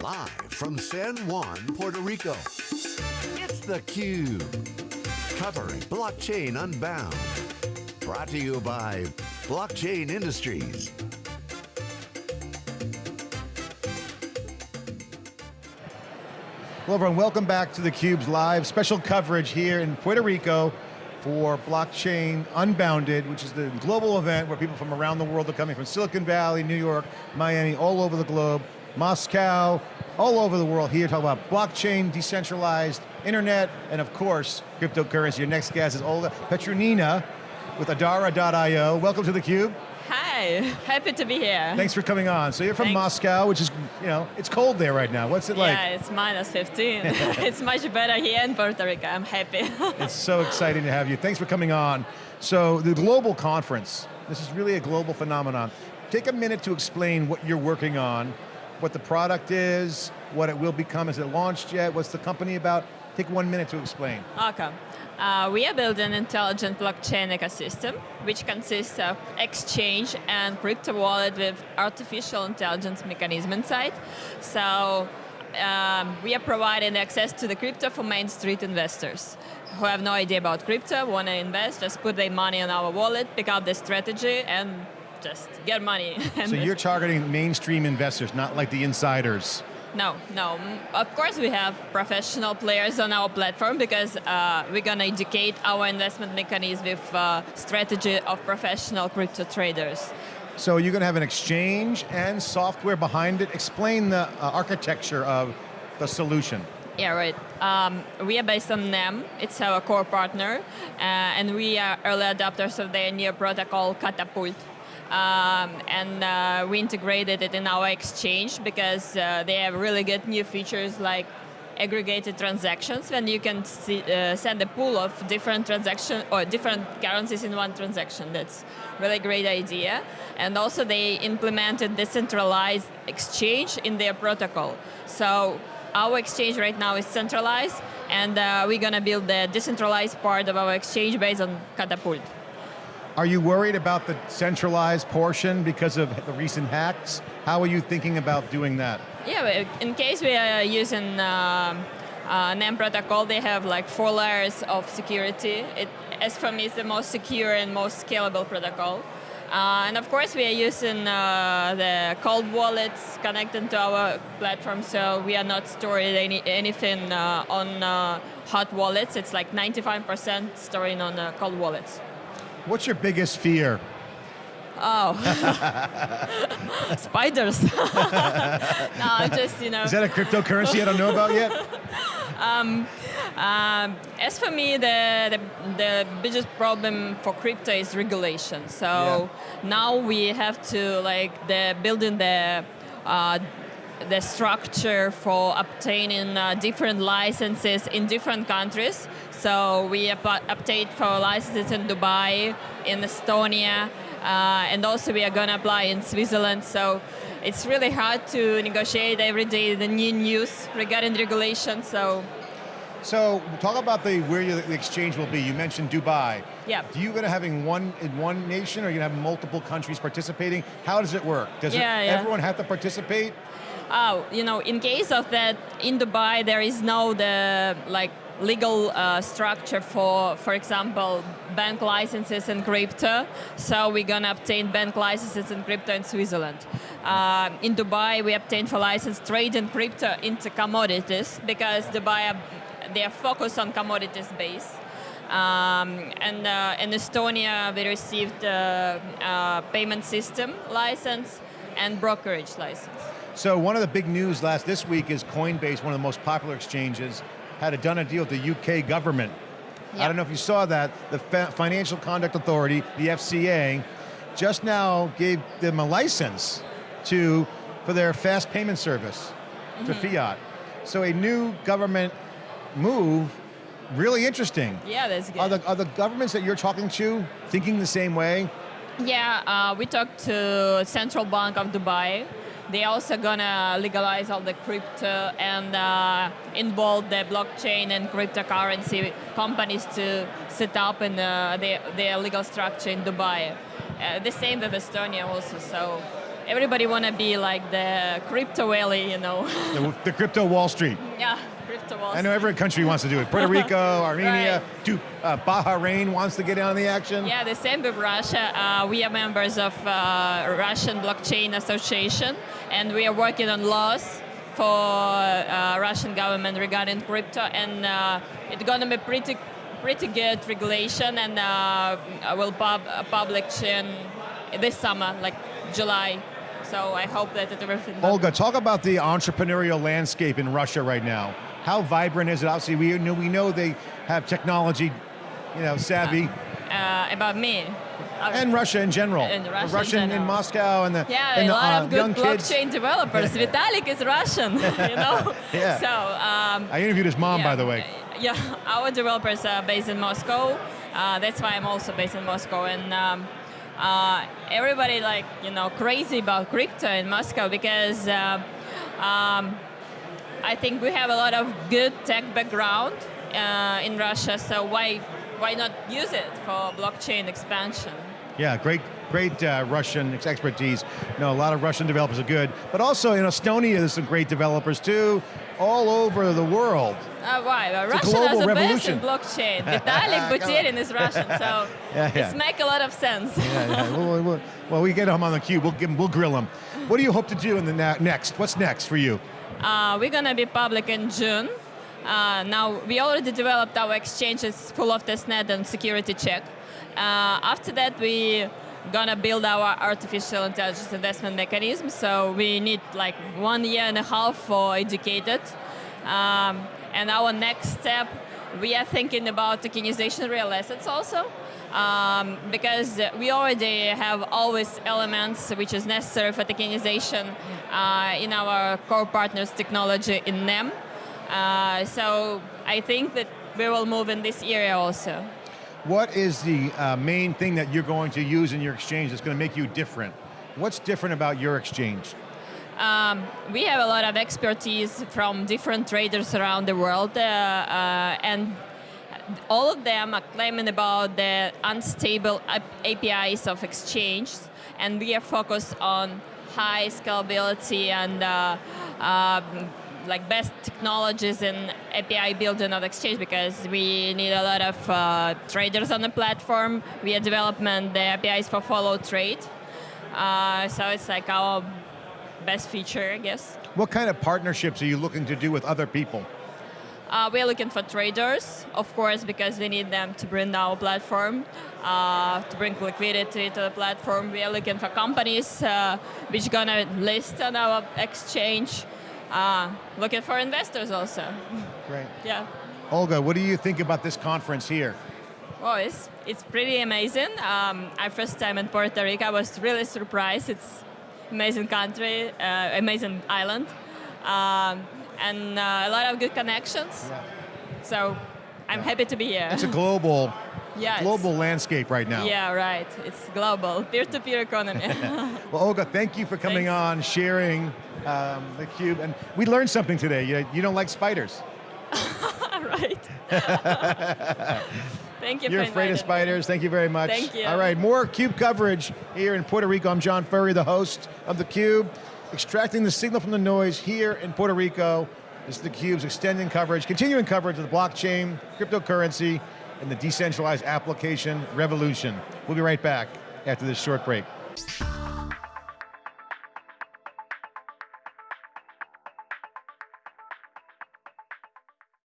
Live from San Juan, Puerto Rico, it's theCUBE. Covering Blockchain Unbound. Brought to you by Blockchain Industries. Hello everyone, welcome back to theCUBE's live special coverage here in Puerto Rico for Blockchain Unbounded, which is the global event where people from around the world are coming from Silicon Valley, New York, Miami, all over the globe, Moscow, all over the world here to talk about blockchain, decentralized internet, and of course, cryptocurrency. Your next guest is Olga Petronina with Adara.io. Welcome to theCUBE. Hi, happy to be here. Thanks for coming on. So you're from Thanks. Moscow, which is, you know, it's cold there right now. What's it like? Yeah, it's minus 15. it's much better here in Puerto Rico, I'm happy. It's so exciting to have you. Thanks for coming on. So the global conference, this is really a global phenomenon. Take a minute to explain what you're working on, what the product is, what it will become. Is it launched yet? What's the company about? Take one minute to explain. okay. Uh, we are building an intelligent blockchain ecosystem, which consists of exchange and crypto wallet with artificial intelligence mechanism inside. So um, we are providing access to the crypto for Main Street investors who have no idea about crypto, want to invest, just put their money on our wallet, pick out the strategy, and just get money. So you're targeting mainstream investors, not like the insiders. No, no. Of course, we have professional players on our platform because uh, we're going to educate our investment mechanism with uh, strategy of professional crypto traders. So you're going to have an exchange and software behind it. Explain the uh, architecture of the solution. Yeah, right. Um, we are based on NEM. It's our core partner, uh, and we are early adopters of their new protocol, Catapult. Um, and uh, we integrated it in our exchange because uh, they have really good new features like aggregated transactions when you can see, uh, send a pool of different transaction or different currencies in one transaction. That's really great idea. And also they implemented decentralized exchange in their protocol. So our exchange right now is centralized and uh, we're going to build the decentralized part of our exchange based on Catapult. Are you worried about the centralized portion because of the recent hacks? How are you thinking about doing that? Yeah, in case we are using um uh, NEM protocol, they have like four layers of security. It, as for me, it's the most secure and most scalable protocol. Uh, and of course, we are using uh, the cold wallets connected to our platform, so we are not storing any, anything uh, on uh, hot wallets. It's like 95% storing on uh, cold wallets. What's your biggest fear? Oh, spiders. no, I just you know. Is that a cryptocurrency I don't know about yet? Um, as for me, the, the, the biggest problem for crypto is regulation. So now we have to like the building the uh, the structure for obtaining uh, different licenses in different countries. So we update for licenses in Dubai, in Estonia, uh, and also we are going to apply in Switzerland. So it's really hard to negotiate every day the new news regarding regulation. So So talk about the where your, the exchange will be. You mentioned Dubai. Yeah. Do you going to having one in one nation, or are you going to have multiple countries participating? How does it work? Does Yeah, it, yeah. everyone have to participate? Oh, you know, in case of that, in Dubai there is no the like legal uh, structure for, for example, bank licenses in crypto. So we're gonna obtain bank licenses in crypto in Switzerland. Uh, in Dubai, we obtain for license trade in crypto into commodities because Dubai are focused on commodities base. Um, and uh, in Estonia, we received uh, uh, payment system license and brokerage license. So one of the big news last this week is Coinbase, one of the most popular exchanges, had a, done a deal with the UK government. I don't know if you saw that. The Financial Conduct Authority, the FCA, just now gave them a license to for their fast payment service to Mm-hmm. fiat. So a new government move, really interesting. Yeah, that's good. Are the, are the governments that you're talking to thinking the same way? Yeah, uh, we talked to Central Bank of Dubai. They also gonna legalize all the crypto and uh, involve the blockchain and cryptocurrency companies to set up in uh, their, their legal structure in Dubai. Uh, the same with Estonia also. So everybody want to be like the crypto valley, you know. The, the crypto Wall Street. yeah. I know every country wants to do it. Puerto Rico, Armenia, Right. do, uh, Bahrain wants to get in on the action. Yeah, the same with Russia. Uh, we are members of uh, Russian Blockchain Association, and we are working on laws for uh, Russian government regarding crypto, and uh, it's gonna be pretty, pretty good regulation, and uh, will pub uh, publish in this summer, like July. So I hope that everything. Olga, talk about the entrepreneurial landscape in Russia right now. How vibrant is it? Obviously, we know we know they have technology, you know, savvy, uh, about me. Uh, and Russia in general. And Russia in Russian in general. Moscow and the Yeah, and a the, lot uh, of young good kids. blockchain developers. Vitalik is Russian, you know. Yeah. So um, I interviewed his mom, yeah, by the way. Yeah, our developers are based in Moscow. Uh, that's why I'm also based in Moscow, and um, uh, everybody like you know crazy about crypto in Moscow because uh, um, I think we have a lot of good tech background uh, in Russia. So why why not use it for blockchain expansion? Yeah, great, great uh, Russian ex- expertise. No, a lot of Russian developers are good, but also in Estonia, there's some great developers too, all over the world. Uh, why? Well, It's Russian is the revolution. best in blockchain. Vitalik Buterin is Russian, so Yeah, yeah. it's make a lot of sense. Yeah, yeah. well, well, well, we get him on the cube. We'll give him, we'll grill him. What do you hope to do in the next? What's next for you? Uh, we're gonna be public in June. Uh, now we already developed our exchanges full of testnet and security check. Uh, after that, we gonna build our artificial intelligence investment mechanism. So we need like one year and a half for educated. Um, and our next step, we are thinking about tokenization real assets also. Um, because we already have always elements which is necessary for tokenization uh, in our core partners technology in NEM. Uh, so I think that we will move in this area also. What is the uh, main thing that you're going to use in your exchange that's going to make you different? What's different about your exchange? Um, we have a lot of expertise from different traders around the world, uh, uh, and all of them are claiming about the unstable APIs of exchange, and we are focused on high scalability and uh, um, like best technologies in API building of exchange because we need a lot of uh, traders on the platform. We are developing the APIs for follow trade. Uh, so it's like our best feature, I guess. What kind of partnerships are you looking to do with other people? Uh, we're looking for traders, of course, because we need them to bring our platform, uh, to bring liquidity to the platform. We are looking for companies uh, which gonna list on our exchange. Uh, looking for investors also. Great. Yeah. Olga, what do you think about this conference here? Well, it's, it's pretty amazing. Um, our first time in Puerto Rico, I was really surprised. It's amazing country, uh, amazing island, um, and uh, a lot of good connections. So I'm happy to be here. It's a global, yeah, global landscape right now. Yeah, right. It's global, peer-to-peer economy. Well, Olga, thank you for coming Thanks. on, sharing um, the cube, and we learned something today. You, you don't like spiders. right. Thank you You're afraid of spiders. Thank you very much. Thank you. All right, more CUBE coverage here in Puerto Rico. I'm John Furrier, the host of the Cube, extracting the signal from the noise here in Puerto Rico. This is the Cube's extending coverage, continuing coverage of the blockchain, cryptocurrency, and the decentralized application revolution. We'll be right back after this short break.